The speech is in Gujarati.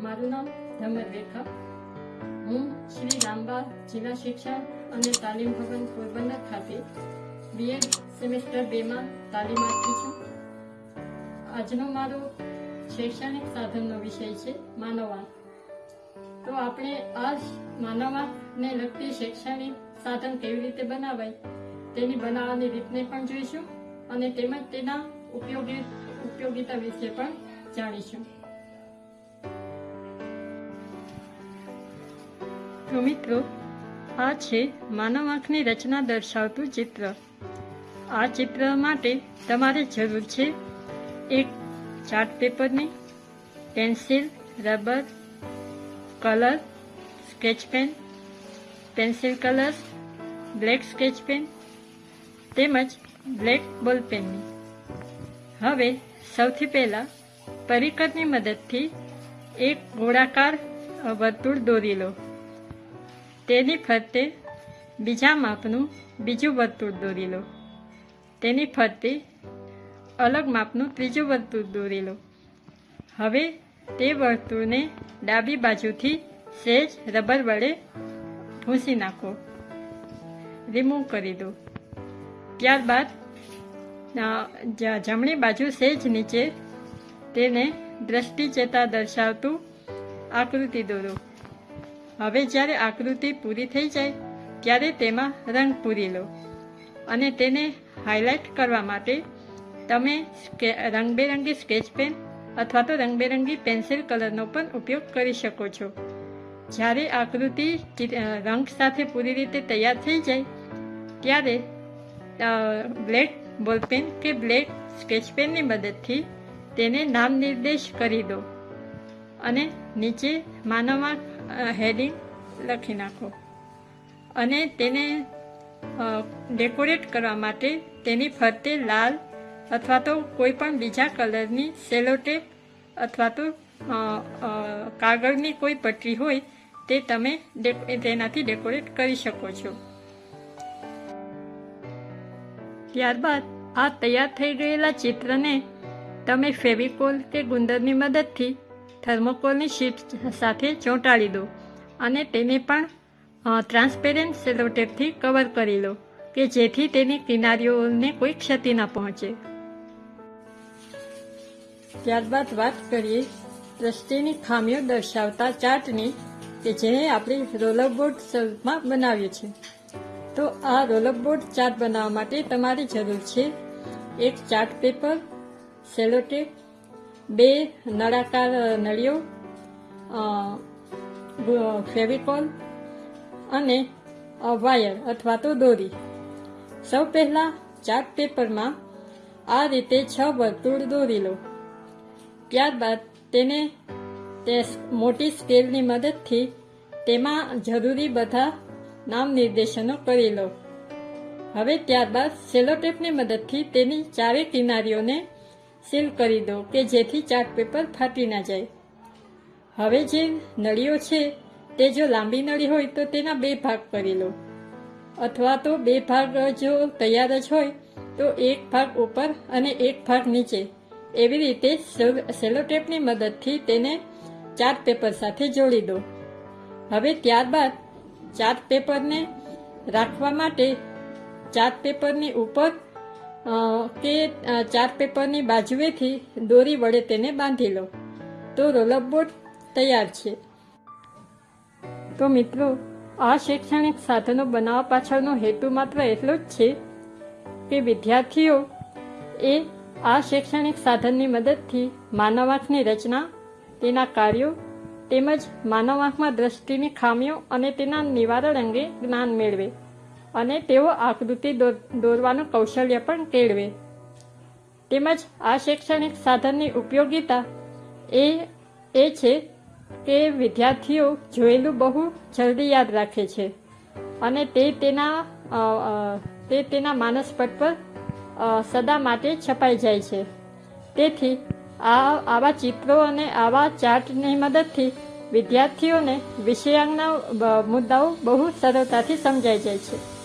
મોહમ્મદ રેખા હું શ્રી રામબા જિલ્લા શિક્ષણ અને તાલીમ ભવન પોરબંદર ખાતે બીએડ સેમેસ્ટર બેમાં તાલીમાર્થી છું. આજનો મારો શૈક્ષણિક સાધનનો વિષય છે માનવાંક તો આપણે આ માનવાંકને લગતી શૈક્ષણિક સાધન કેવી રીતે બનાવાય તેની બનાવવાની રીતને પણ જોઈશું અને તેમજ તેના ઉપયોગી ઉપયોગિતા વિશે પણ જાણીશું. તો મિત્રો, આ છે માનવ આંખની રચના દર્શાવતું ચિત્ર. આ ચિત્ર માટે તમારે જરૂર છે એક ચાર્ટ પેપરની pencil, rubber, colour, sketch pen, pencil colours, black sketch pen તેમજ બ્લેક બોલ પેનની. હવે સૌથી પહેલા પરિકરની મદદથી એક ગોળાકાર વર્તુળ દોરી લો. તેની ફરતે બીજા માપનું બીજું વર્તુળ દોરી લો. તેની ફરતે અલગ માપનું ત્રીજું વર્તુળ દોરી લો. હવે તે વર્તુળને ડાબી બાજુથી સહેજ રબર વડે ભૂંસી નાખો. રિમૂવ કરી દો. ત્યારબાદ જમણી બાજુ સહેજ નીચે તેને દ્રષ્ટિ ચેતા દર્શાવતું આકૃતિ દોરો. હવે જ્યારે આકૃતિ પૂરી થઈ જાય, ત્યારે તેમાં રંગ પૂરી લો અને તેને હાઇલાઇટ કરવા માટે તમે રંગબેરંગી સ્કેચ પેન અથવા તો રંગબેરંગી પેન્સિલ કલરનો પણ ઉપયોગ કરી શકો છો. જ્યારે આકૃતિ રંગ સાથે પૂરી રીતે તૈયાર થઈ જાય, ત્યારે બ્લેક બોલપેન કે બ્લેક સ્કેચ પેનની મદદથી તેને નામ નિર્દેશ કરી દો અને નીચે માનવમાં હેડિંગ લખી નાખો. અને તેને ડેકોરેટ કરવા માટે તેની ફરતે લાલ અથવા તો કોઈ પણ બીજા કલરની સેલોટેપ અથવા તો કાગળની કોઈ પટ્ટી હોય તે તમે તેનાથી ડેકોરેટ કરી શકો છો. ત્યારબાદ આ તૈયાર થઈ ગયેલા ચિત્રને તમે ફેવિકોલ કે ગુંદરની મદદથી થર્મોકોલની શીટ સાથે ચોંટાડી દો અને તેને પણ ટ્રાન્સપેરેન્ટ સેલોટેપથી કવર કરી લો કે જેથી તેની કિનારીઓને કોઈ ક્ષતિ ના પહોંચે. ત્યારબાદ વાત કરીએ દ્રષ્ટિની ખામીઓ દર્શાવતા ચાર્ટની કે જેને આપણે રોલરબોર્ડ સ્વરૂપમાં બનાવ્યું છે તો આ રોલરબોર્ડ ચાર્ટ બનાવવા માટે તમારી જરૂર છે એક ચાર્ટ પેપર, સેલોટેપ બે નળાકાર નળીઓ ફેવિકોલ અને વાયર અથવા તો દોરી. સૌ પહેલા ચાર્ટ પેપરમાં આ રીતે છ વર્તુળ દોરી લો. ત્યારબાદ તેને તે મોટી સ્કેલની મદદથી તેમાં જરૂરી બધા નામ નિર્દેશનો કરી લો. હવે ત્યારબાદ સેલોટેપની મદદથી તેની ચારે કિનારીઓને સીલ કરી દો કે જેથી ચાર્ટ પેપર ફાટી ના જાય. હવે જે નળીઓ છે, તે જો લાંબી નળી હોય તો તેના બે ભાગ કરી લો. અથવા તો બે ભાગ જો તૈયાર જ હોય, તો એક ભાગ ઉપર અને એક ભાગ નીચે. એવી રીતે સેલ- સેલોટેપની મદદથી તેને ચાર્ટ પેપર સાથે જોડી દો. હવે ત્યારબાદ ચાર્ટ પેપરને રાખવા માટે ચાર્ટ પેપરની ઉપર કે ચાર્ટ પેપરની બાજુએથી દોરી વડે તેને બાંધી લો. તો રોલર બોર્ડ તૈયાર છે. તો મિત્રો, આ શૈક્ષણિક સાધનો બનાવવા પાછળનો હેતુ માત્ર એટલો જ છે કે વિદ્યાર્થીઓ એ આ શૈક્ષણિક સાધનની મદદથી માનવ આંખની રચના, તેના કાર્યો તેમજ માનવ આંખમાં દ્રષ્ટિની ખામીઓ અને તેના નિવારણ અંગે જ્ઞાન મેળવે. અને તેઓ આકૃતિ દોરવાનું કૌશલ્ય પણ કેળવે તેમજ આ શૈક્ષણિક સાધનની ઉપયોગિતા એ એ છે કે વિદ્યાર્થીઓ જોયેલું બહુ જલ્દી યાદ રાખે છે અને તે તેના તે તેના માનસ પટ પર સદા માટે છપાઈ જાય છે. તેથી આ, આવા ચિત્રો અને આવા ચાર્ટની મદદથી વિદ્યાર્થીઓને વિષયાંગના મુદ્દાઓ બહુ સરળતાથી સમજાઈ જાય છે.